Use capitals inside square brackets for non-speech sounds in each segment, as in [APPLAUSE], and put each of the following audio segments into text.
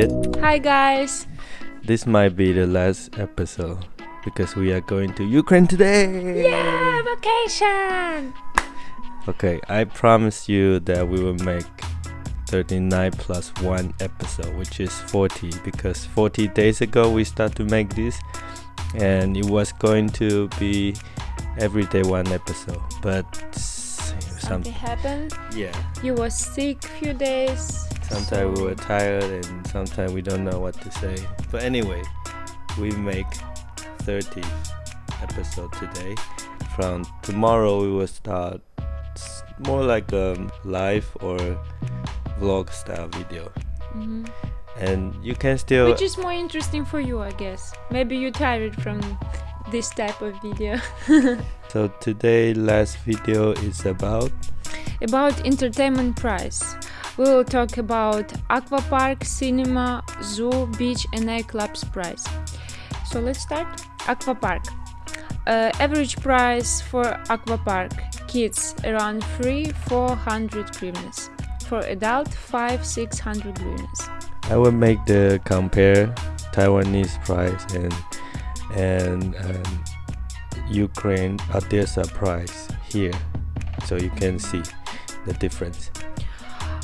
Hi guys. This might be the last episode because we are going to Ukraine today. Yeah, vacation. Okay, I promise you that we will make 39 plus 1 episode, which is 40 because 40 days ago we start to make this and it was going to be every day one episode, but some Something happened. yeah, You were sick few days. Sometimes we were tired and sometimes we don't know what to say. But anyway, we make 30 episode today. From tomorrow we will start more like a live or vlog style video. Mhm. And you can still Which is more interesting for you, I guess. Maybe you're tired from this type of video. [LAUGHS] so today last video is about about entertainment price. We will talk about aqua park, cinema, zoo, beach, and nightclubs price. So let's start. Aqua park. Uh, average price for aqua park kids around 3 400 hryvnias. For adult 5 600 hryvnias. I will make the compare Taiwanese price and and um, Ukraine Odessa price here, so you can see the difference.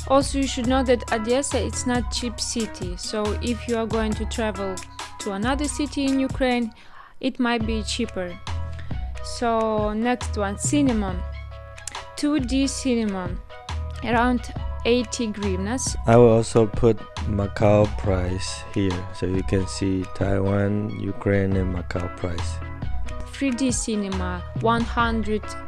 Also, you should know that Odessa is not cheap city. So if you are going to travel to another city in Ukraine, it might be cheaper. So next one, cinema. 2D cinema, around 80 hryvnias. I will also put Macau price here, so you can see Taiwan, Ukraine, and Macau price. 3D cinema,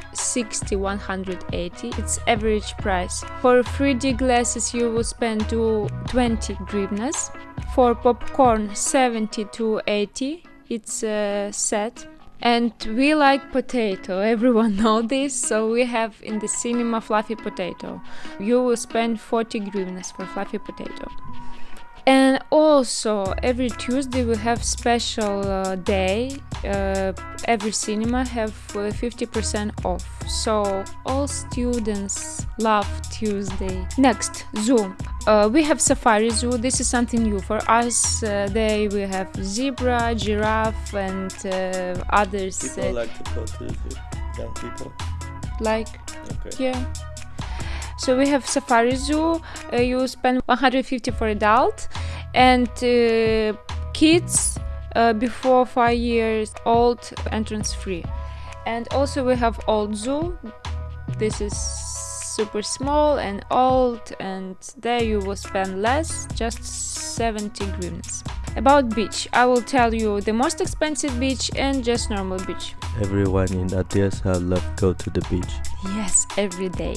160 180. It's average price. For 3D glasses, you will spend to 20 hryvnias. For popcorn, 70 to 80. It's a set. And we like potato. [LAUGHS] Everyone know this. So we have in the cinema fluffy potato. You will spend 40 hryvnias for fluffy potato. And also every Tuesday we have special uh, day. Uh, every cinema have uh, 50% off. So all students love Tuesday. Next, zoo. Uh, we have Safari Zoo. This is something new for us. Uh, they we have zebra, giraffe, and uh, others uh, like to go to the young people. like Okay. yeah. So we have Safari Zoo. Uh, you spend 150 for adult, and uh, kids uh, before five years old entrance free. And also we have Old Zoo. This is super small and old, and there you will spend less, just 70 hryvnias. About beach, I will tell you the most expensive beach and just normal beach. Everyone in Odessa love go to the beach. Yes, every day.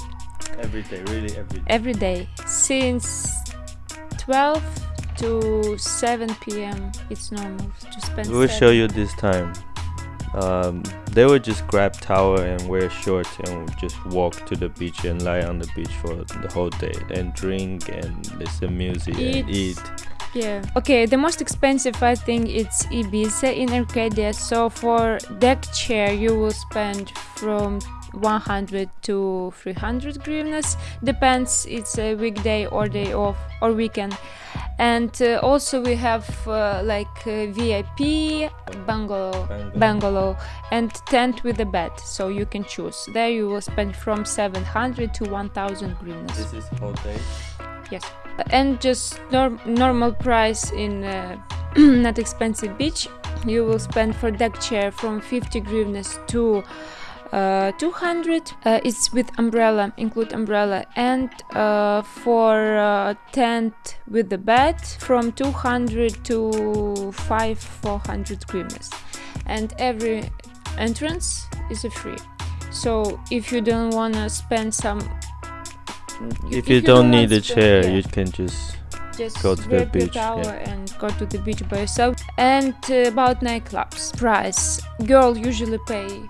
Every day, really every day. every day since 12 to 7 p.m. It's normal to spend. We will seven- show you this time. Um, they would just grab towel and wear shorts and just walk to the beach and lie on the beach for the whole day and drink and listen music and Eat. eat. Yeah. Okay. The most expensive, I think, it's Ibiza in Arcadia. So for deck chair, you will spend from 100 to 300 hryvnias. Depends. It's a weekday or day off or weekend. And uh, also we have uh, like uh, VIP bungalow. Bungalow. bungalow and tent with a bed so you can choose there you will spend from 700 to 1000 hryvnias This is day. yes and just nor- normal price in uh, [CLEARS THROAT] not expensive beach you will spend for deck chair from 50 hryvnias to 200 uh, it's with umbrella include umbrella and uh, for uh, tent with the bed from 200 to 5 400 hryvnias and every entrance is a free. So if you don't want to spend some If you don't need a chair, yeah, you can just just go to the beach, yeah. and go to the beach by yourself. And uh, about nightclubs. Price. Girl usually pay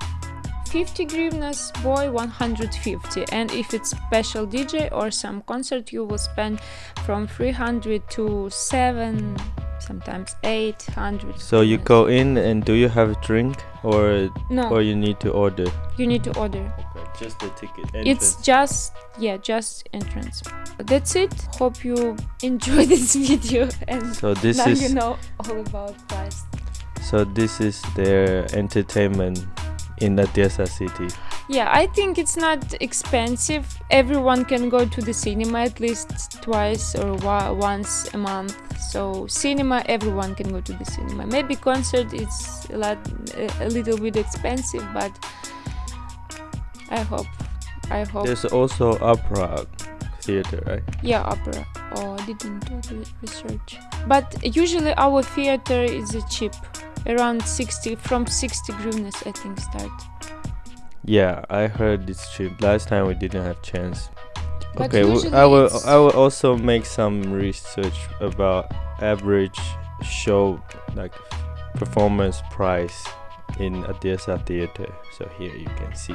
50 hryvnias boy 150 and if it's special dj or some concert you will spend from 300 to 7 sometimes 800 So you go in and do you have a drink or no or you need to order? you need to order Okay, just the ticket. it's just yeah just entrance that's it. Hope you enjoy [LAUGHS] this video and So this now is you know all about price. so this is their entertainment in the Odessa city. Yeah, I think it's not expensive. Everyone can go to the cinema at least twice or wa- once a month. So cinema, everyone can go to the cinema. Maybe concert is a lot, a, little bit expensive, but I hope, I hope. There's also opera theater, right? Yeah, opera. Oh, I didn't do the research. But usually our theater is cheap, around 60, from 60 hryvnias I think start. Yeah, I heard it's cheap. Last time we didn't have chance. But okay, w- usually I will I will also make some research about average show like performance price in Odessa theater. So here you can see.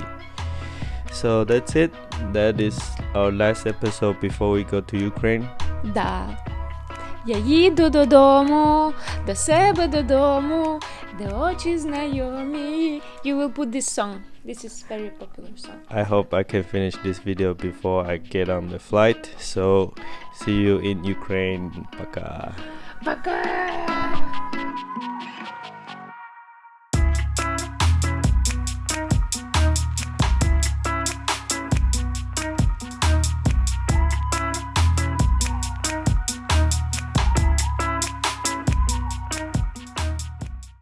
So that's it. That is our last episode before we go to Ukraine. Да. Я їду додому, до себе додому, де очі знайомі. You will put this song. This is very popular song. I hope I can finish this video before I get on the flight. So see you in Ukraine. Пока. Пока!